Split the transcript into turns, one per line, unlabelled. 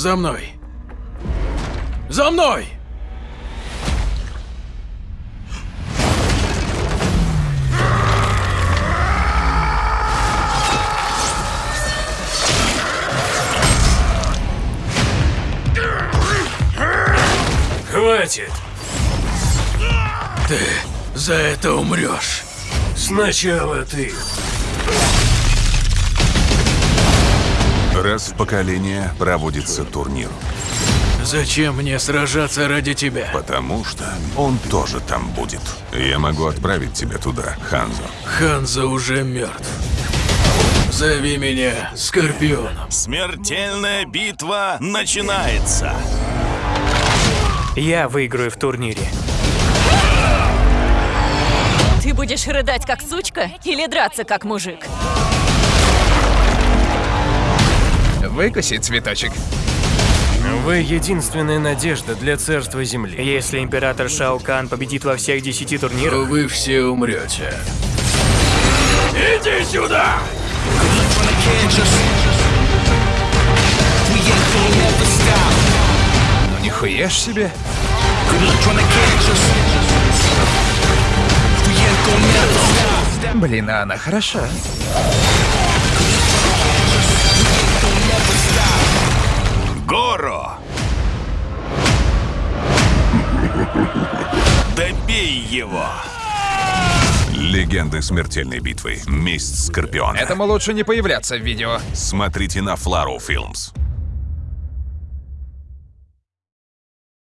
За мной! За мной!
Хватит!
Ты за это умрешь.
Сначала ты.
Раз в поколение проводится турнир.
Зачем мне сражаться ради тебя?
Потому что он тоже там будет. Я могу отправить тебя туда, Ханзо.
Ханза уже мертв. Зови меня Скорпионом.
Смертельная битва начинается.
Я выиграю в турнире.
Ты будешь рыдать как сучка или драться как мужик?
Выкуси цветочек.
Вы единственная надежда для царства Земли. Если император Шао Кан победит во всех десяти
то
турнирах,
вы все умрете. Иди сюда!
Ну нихуя ж себе. Блин, а она хороша.
Добей его!
Легенды смертельной битвы. Месть Скорпиона.
Этому лучше не появляться в видео.
Смотрите на Флару Филмс.